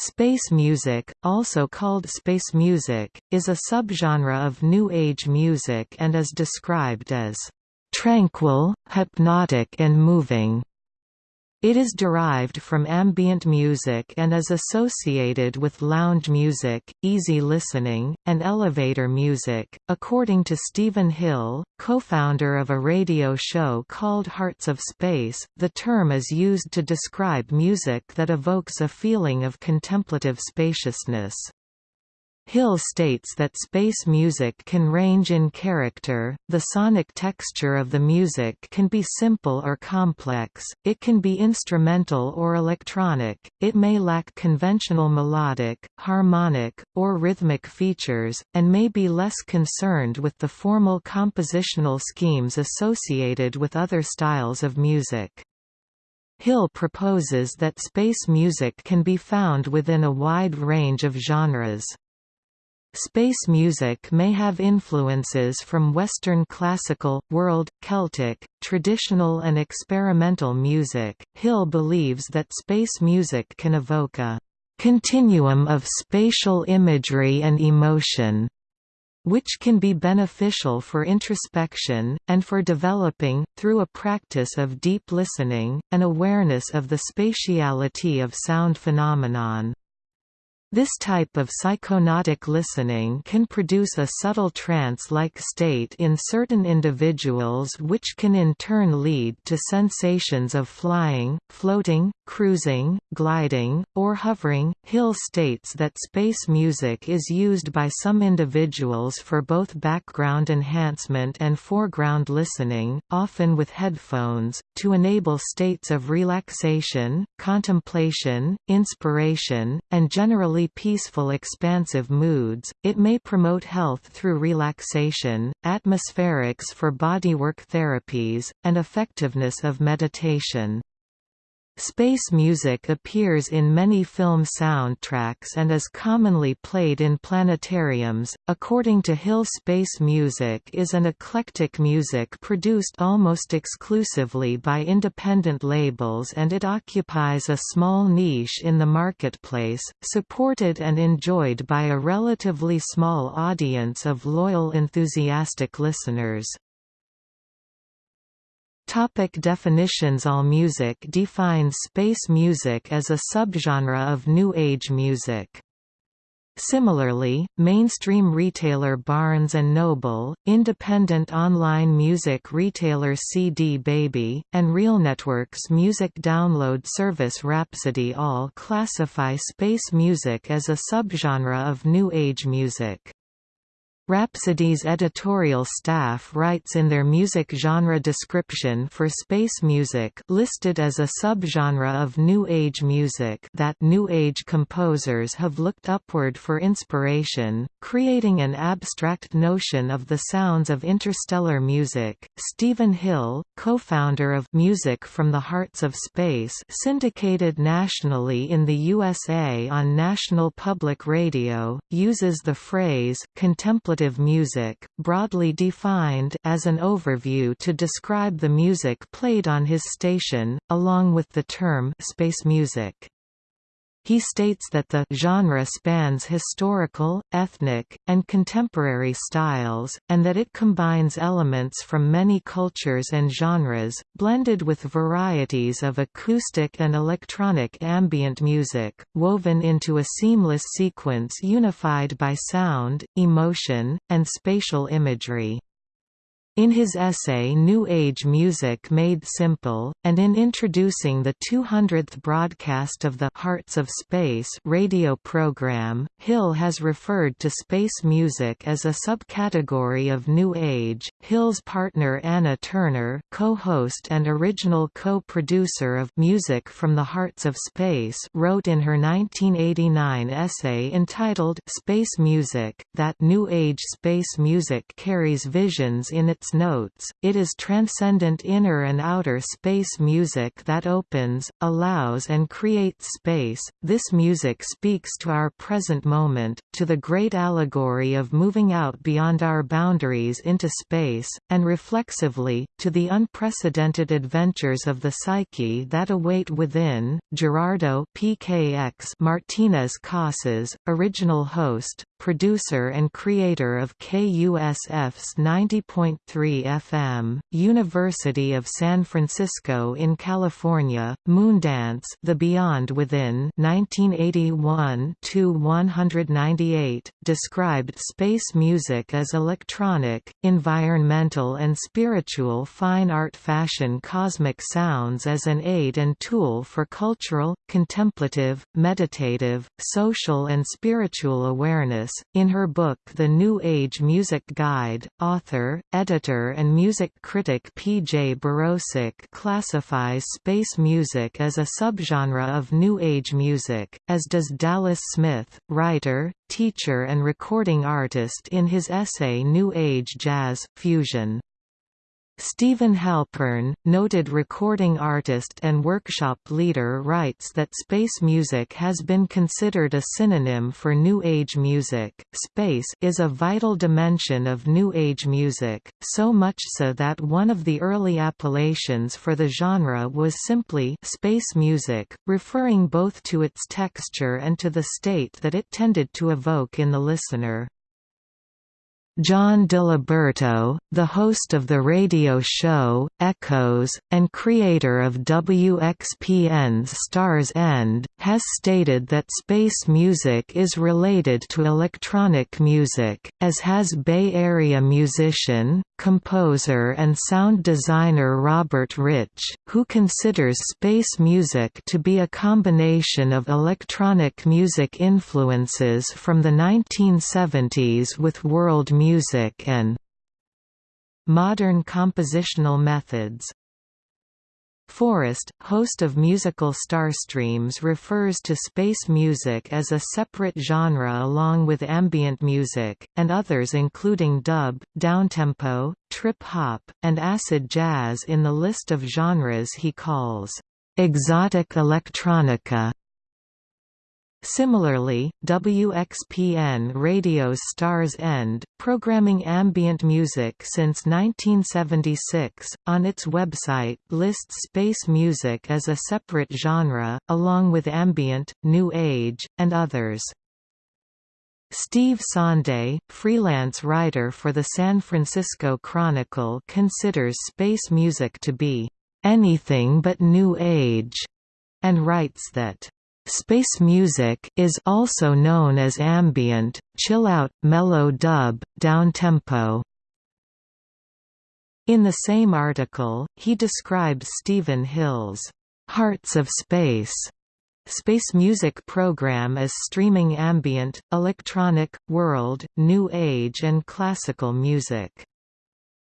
Space music, also called space music, is a subgenre of New Age music and is described as tranquil, hypnotic and moving. It is derived from ambient music and is associated with lounge music, easy listening, and elevator music. According to Stephen Hill, co-founder of a radio show called Hearts of Space, the term is used to describe music that evokes a feeling of contemplative spaciousness. Hill states that space music can range in character, the sonic texture of the music can be simple or complex, it can be instrumental or electronic, it may lack conventional melodic, harmonic, or rhythmic features, and may be less concerned with the formal compositional schemes associated with other styles of music. Hill proposes that space music can be found within a wide range of genres. Space music may have influences from Western classical, world, Celtic, traditional and experimental music. Hill believes that space music can evoke a continuum of spatial imagery and emotion which can be beneficial for introspection, and for developing, through a practice of deep listening, an awareness of the spatiality of sound phenomenon. This type of psychonautic listening can produce a subtle trance-like state in certain individuals which can in turn lead to sensations of flying, floating, cruising, gliding, or hovering. Hill states that space music is used by some individuals for both background enhancement and foreground listening, often with headphones, to enable states of relaxation, contemplation, inspiration, and generally peaceful expansive moods, it may promote health through relaxation, atmospherics for bodywork therapies, and effectiveness of meditation. Space music appears in many film soundtracks and is commonly played in planetariums. According to Hill, space music is an eclectic music produced almost exclusively by independent labels and it occupies a small niche in the marketplace, supported and enjoyed by a relatively small audience of loyal enthusiastic listeners. Topic definitions AllMusic defines space music as a subgenre of New Age music. Similarly, mainstream retailer Barnes & Noble, independent online music retailer CD Baby, and RealNetwork's music download service Rhapsody all classify space music as a subgenre of New Age music. Rhapsody's editorial staff writes in their music genre description for space music listed as a subgenre of New Age music that New Age composers have looked upward for inspiration, creating an abstract notion of the sounds of interstellar music. Stephen Hill, co-founder of Music from the Hearts of Space syndicated nationally in the USA on National Public Radio, uses the phrase contemplative music, broadly defined as an overview to describe the music played on his station, along with the term space music. He states that the genre spans historical, ethnic, and contemporary styles, and that it combines elements from many cultures and genres, blended with varieties of acoustic and electronic ambient music, woven into a seamless sequence unified by sound, emotion, and spatial imagery. In his essay New Age Music Made Simple, and in introducing the 200th broadcast of the Hearts of Space radio program, Hill has referred to space music as a subcategory of New Age. Hill's partner Anna Turner, co-host and original co-producer of Music from the Hearts of Space, wrote in her 1989 essay entitled Space Music that New Age space music carries visions in its notes, it is transcendent inner and outer space music that opens, allows and creates space. This music speaks to our present moment, to the great allegory of moving out beyond our boundaries into space, and reflexively, to the unprecedented adventures of the psyche that await within. Gerardo PKX Martinez Casas, original host, producer and creator of KUSF's 90.3 FM, University of San Francisco in California, Moondance The Beyond Within 1981-198, described space music as electronic, environmental and spiritual fine art fashion cosmic sounds as an aid and tool for cultural, contemplative, meditative, social and spiritual awareness in her book The New Age Music Guide, author, editor and music critic P. J. Birosik classifies space music as a subgenre of New Age music, as does Dallas Smith, writer, teacher and recording artist in his essay New Age Jazz, Steven Halpern, noted recording artist and workshop leader writes that space music has been considered a synonym for New Age music. Space is a vital dimension of New Age music, so much so that one of the early appellations for the genre was simply space music, referring both to its texture and to the state that it tended to evoke in the listener. John DiLiberto, the host of the radio show, Echoes, and creator of WXPN's Star's End, has stated that space music is related to electronic music, as has Bay Area musician, composer and sound designer Robert Rich, who considers space music to be a combination of electronic music influences from the 1970s with world music and modern compositional methods. Forrest, host of musical Starstreams refers to space music as a separate genre along with ambient music, and others including dub, downtempo, trip-hop, and acid jazz in the list of genres he calls, "...exotic electronica". Similarly, WXPN Radio's Star's End, programming ambient music since 1976, on its website lists space music as a separate genre, along with ambient, new age, and others. Steve Sondeh, freelance writer for the San Francisco Chronicle considers space music to be, "...anything but new age", and writes that Space music is also known as ambient, chill-out, mellow dub, downtempo. In the same article, he describes Stephen Hill's Hearts of Space space music program as streaming ambient, electronic, world, new age and classical music.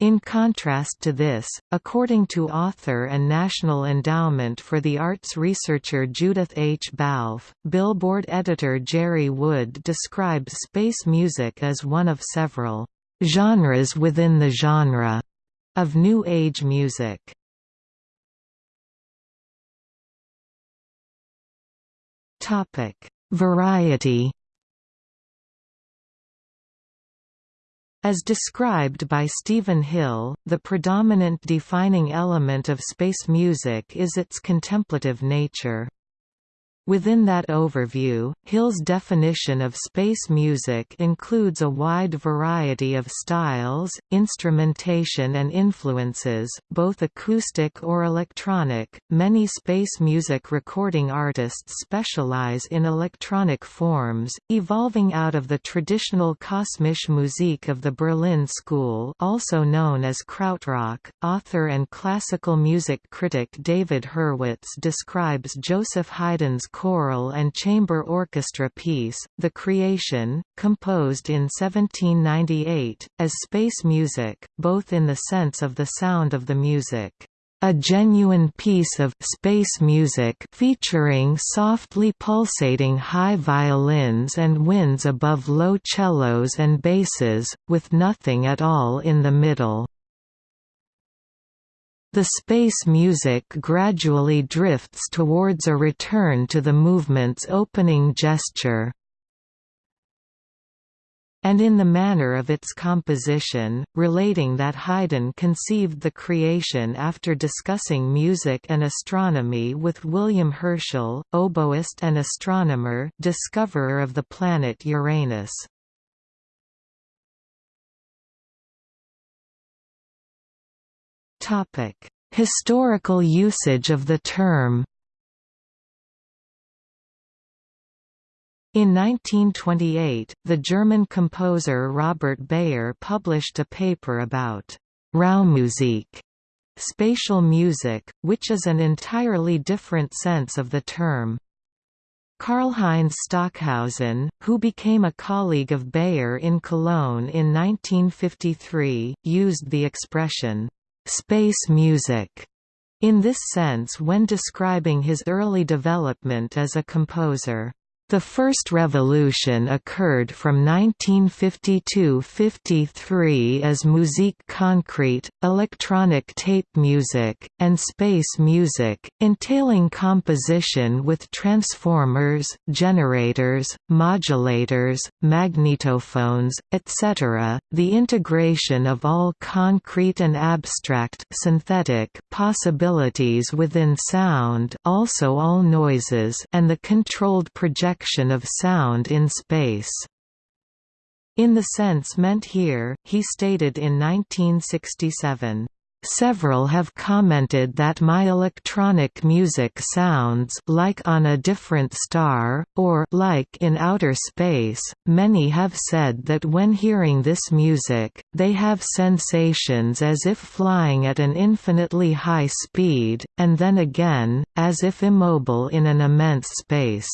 In contrast to this, according to author and National Endowment for the Arts researcher Judith H. Balfe, Billboard editor Jerry Wood describes space music as one of several genres within the genre of New Age music. Variety As described by Stephen Hill, the predominant defining element of space music is its contemplative nature. Within that overview, Hill's definition of space music includes a wide variety of styles, instrumentation, and influences, both acoustic or electronic. Many space music recording artists specialize in electronic forms, evolving out of the traditional Kosmische Musik of the Berlin School, also known as Krautrock. Author and classical music critic David Hurwitz describes Joseph Haydn's choral and chamber orchestra piece, The Creation, composed in 1798, as space music, both in the sense of the sound of the music a genuine piece of space music featuring softly pulsating high violins and winds above low cellos and basses, with nothing at all in the middle. The space music gradually drifts towards a return to the movement's opening gesture and in the manner of its composition, relating that Haydn conceived the creation after discussing music and astronomy with William Herschel, oboist and astronomer discoverer of the planet Uranus. Historical usage of the term In 1928, the German composer Robert Beyer published a paper about Raummusik, spatial music, which is an entirely different sense of the term. Karlheinz Stockhausen, who became a colleague of Beyer in Cologne in 1953, used the expression, space music, in this sense when describing his early development as a composer. The first revolution occurred from 1952–53 as musique concrete, electronic tape music, and space music, entailing composition with transformers, generators, modulators, magnetophones, etc., the integration of all concrete and abstract synthetic possibilities within sound also all noises and the controlled projection of sound in space. In the sense meant here, he stated in 1967, Several have commented that my electronic music sounds like on a different star, or like in outer space. Many have said that when hearing this music, they have sensations as if flying at an infinitely high speed, and then again, as if immobile in an immense space.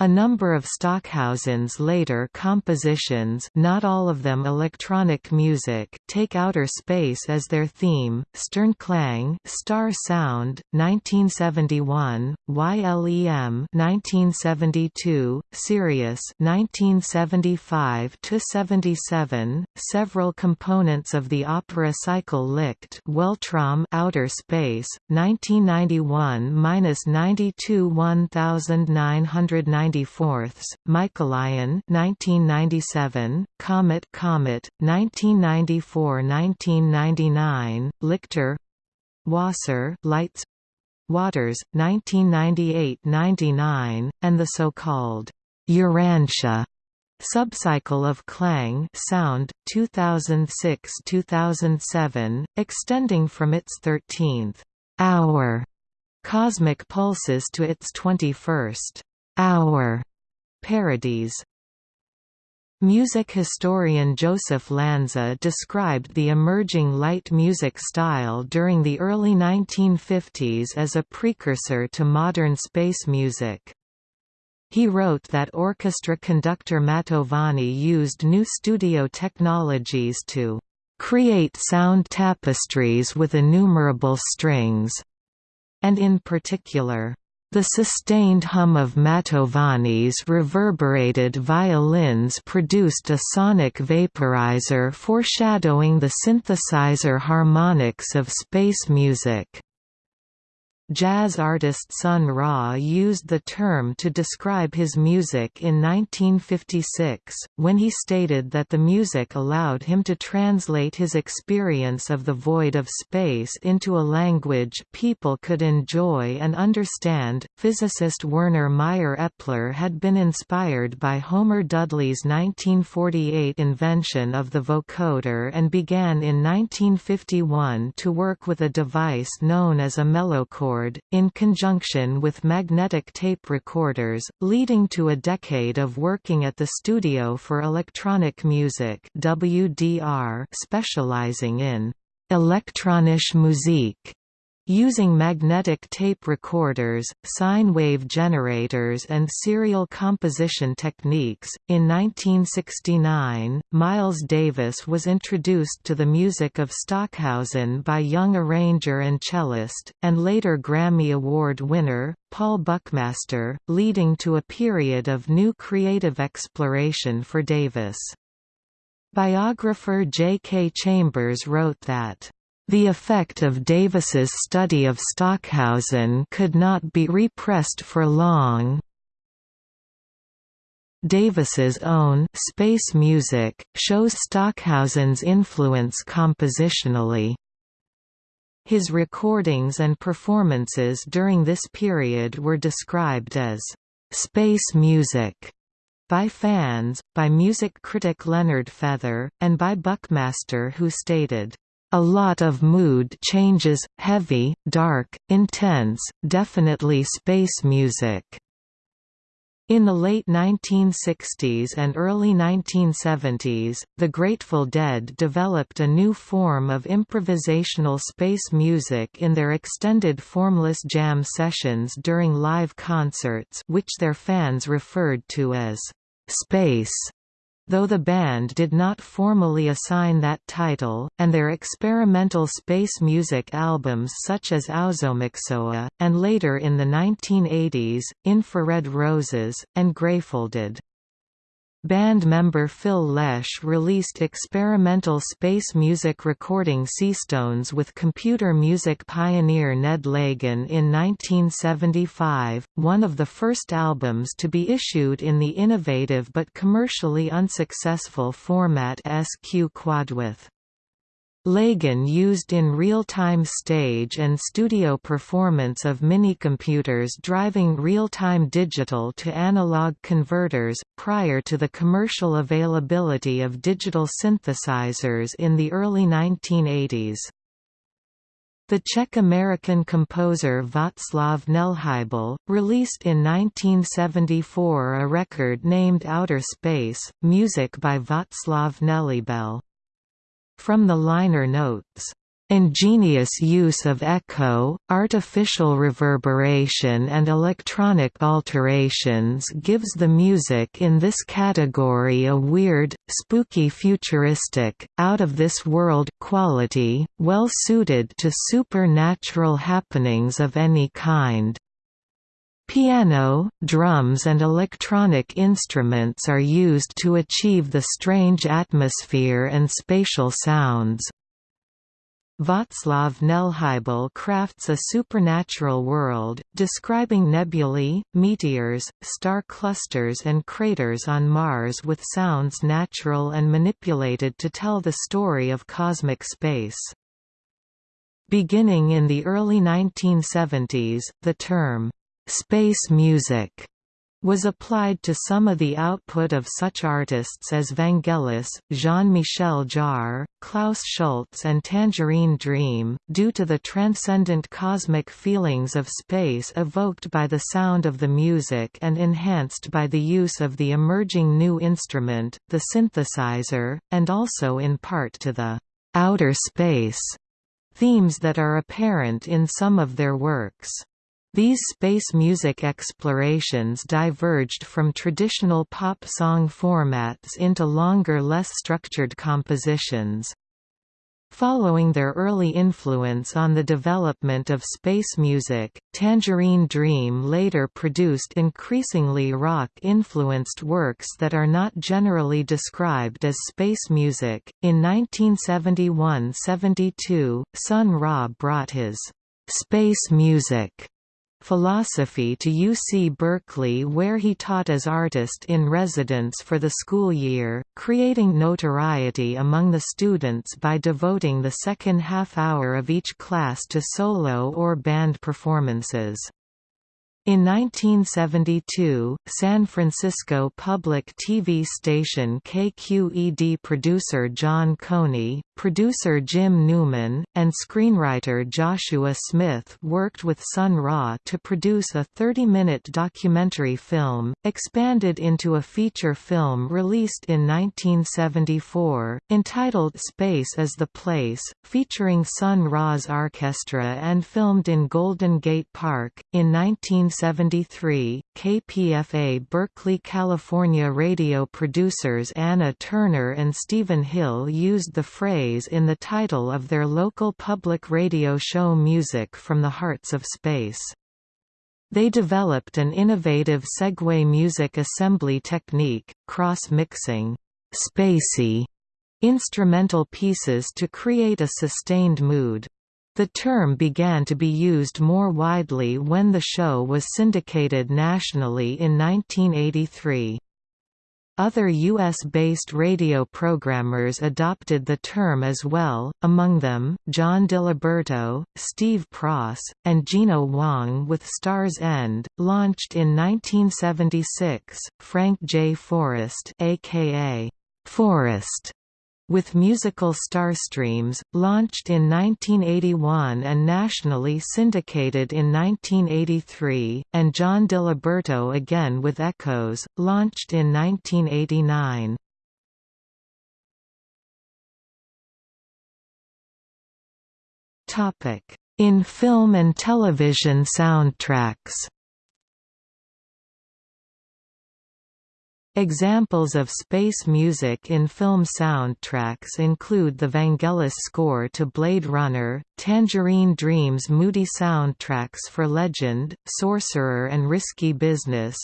A number of Stockhausen's later compositions not all of them electronic music take outer space as their theme, Sternklang Star Sound, 1971, YLEM 1972, Sirius 1975–77, several components of the opera cycle Licht Weltraum Outer Space, 1991–92 1990 94ths, Michaelion 1997, Komet Comet 1994-1999, Lichter Wasser Lights Waters 1998-99 and the so-called Urantia subcycle of Klang sound 2006-2007 extending from its 13th hour cosmic pulses to its 21st Hour Paradies. Music historian Joseph Lanza described the emerging light music style during the early 1950s as a precursor to modern space music. He wrote that orchestra conductor Mantovani used new studio technologies to create sound tapestries with innumerable strings, and in particular, the sustained hum of Mantovani's reverberated violins produced a sonic vaporizer foreshadowing the synthesizer harmonics of space music. Jazz artist Sun Ra used the term to describe his music in 1956, when he stated that the music allowed him to translate his experience of the void of space into a language people could enjoy and understand. Physicist Werner Meyer Eppler had been inspired by Homer Dudley's 1948 invention of the vocoder and began in 1951 to work with a device known as a melochord in conjunction with magnetic tape recorders, leading to a decade of working at the Studio for Electronic Music WDR specializing in elektronische Musik Using magnetic tape recorders, sine wave generators and serial composition techniques, in 1969, Miles Davis was introduced to the music of Stockhausen by young arranger and cellist, and later Grammy Award winner, Paul Buckmaster, leading to a period of new creative exploration for Davis. Biographer J. K. Chambers wrote that The effect of Davis's study of Stockhausen could not be repressed for long. Davis's own space music shows Stockhausen's influence compositionally. His recordings and performances during this period were described as space music by fans, by music critic Leonard Feather, and by Buckmaster who stated, a lot of mood changes, heavy, dark, intense, definitely space music. In the late 1960s and early 1970s, the Grateful Dead developed a new form of improvisational space music in their extended formless jam sessions during live concerts which their fans referred to as «space» though the band did not formally assign that title, and their experimental space music albums such as Aoxomoxoa, and later in the 1980s, Infrared Roses, and Grayfolded. Band member Phil Lesh released experimental space music recording Seastones with computer music pioneer Ned Lagin in 1975, one of the first albums to be issued in the innovative but commercially unsuccessful format SQ Quadwith. Lagin used in real-time stage and studio performance of minicomputers driving real-time digital to analog converters, prior to the commercial availability of digital synthesizers in the early 1980s. The Czech-American composer Václav Nelhybel, released in 1974 a record named Outer Space, music by Václav Nelhybel. From the liner notes, Ingenious use of echo, artificial reverberation and electronic alterations gives the music in this category a weird, spooky futuristic, out-of-this-world quality, well suited to supernatural happenings of any kind. Piano, drums and electronic instruments are used to achieve the strange atmosphere and spatial sounds. Václav Nelhybel crafts a supernatural world, describing nebulae, meteors, star clusters and craters on Mars with sounds natural and manipulated to tell the story of cosmic space. Beginning in the early 1970s, the term, Space music was applied to some of the output of such artists as Vangelis, Jean-Michel Jarre, Klaus Schulze and Tangerine Dream, due to the transcendent cosmic feelings of space evoked by the sound of the music and enhanced by the use of the emerging new instrument, the synthesizer, and also in part to the «outer space» themes that are apparent in some of their works. These space music explorations diverged from traditional pop song formats into longer less structured compositions. Following their early influence on the development of space music, Tangerine Dream later produced increasingly rock-influenced works that are not generally described as space music. In 1971–72, Sun Ra brought his space music philosophy to UC Berkeley where he taught as artist in residence for the school year, creating notoriety among the students by devoting the second half hour of each class to solo or band performances. In 1972, San Francisco public TV station KQED producer John Coney, producer Jim Newman, and screenwriter Joshua Smith worked with Sun Ra to produce a 30-minute documentary film, expanded into a feature film released in 1974, entitled Space is the Place, featuring Sun Ra's orchestra and filmed in Golden Gate Park. In 1973, KPFA Berkeley, California radio producers Anna Turner and Stephen Hill used the phrase in the title of their local public radio show Music from the Hearts of Space. They developed an innovative segue music assembly technique, cross-mixing, spacey instrumental pieces to create a sustained mood. The term began to be used more widely when the show was syndicated nationally in 1983. Other U.S.-based radio programmers adopted the term as well, among them, John DiLiberto, Steve Pross, and Gina Wong with Star's End, launched in 1976, Frank J. Forrest aka Forrest with musical Starstreams, launched in 1981 and nationally syndicated in 1983, and John DiLiberto again with Echoes, launched in 1989. In film and television soundtracks Examples of space music in film soundtracks include the Vangelis score to Blade Runner, Tangerine Dream's moody soundtracks for Legend, Sorcerer and Risky Business,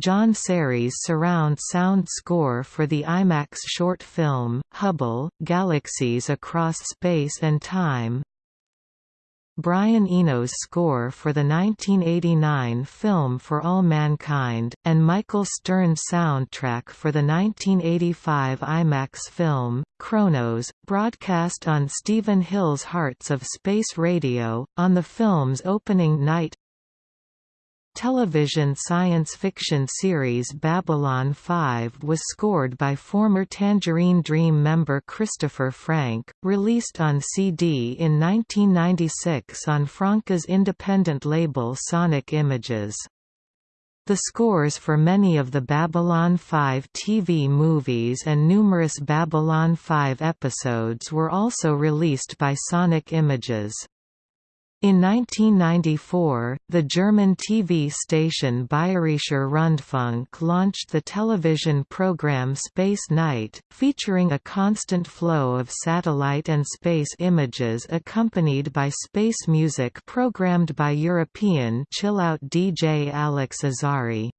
John Serry's surround sound score for the IMAX short film, Hubble, Galaxies Across Space and Time Brian Eno's score for the 1989 film For All Mankind, and Michael Stearns' soundtrack for the 1985 IMAX film, Chronos, broadcast on Stephen Hill's Hearts of Space Radio, on the film's opening night television science fiction series Babylon 5 was scored by former Tangerine Dream member Christopher Franke, released on CD in 1996 on Franke's independent label Sonic Images. The scores for many of the Babylon 5 TV movies and numerous Babylon 5 episodes were also released by Sonic Images. In 1994, the German TV station Bayerischer Rundfunk launched the television program Space Night, featuring a constant flow of satellite and space images accompanied by space music programmed by European chill-out DJ Alex Azary.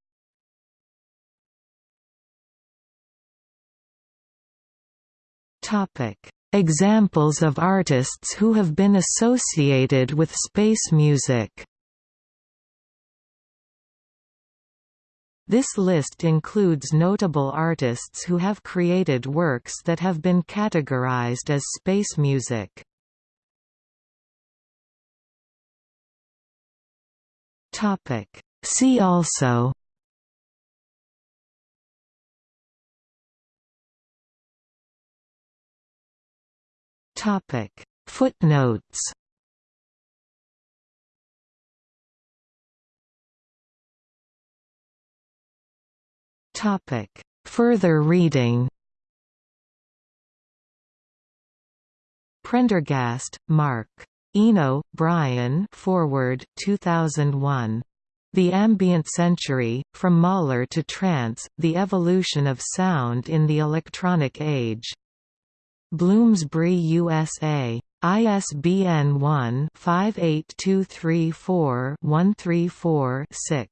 Examples of artists who have been associated with space music This list includes notable artists who have created works that have been categorized as space music. See also Topic Footnotes Topic Further reading Prendergast, Mark. Eno, Brian Foreword 2001. The Ambient Century, From Mahler to Trance, The Evolution of Sound in the Electronic Age. Bloomsbury USA. ISBN 1-58234-134-6.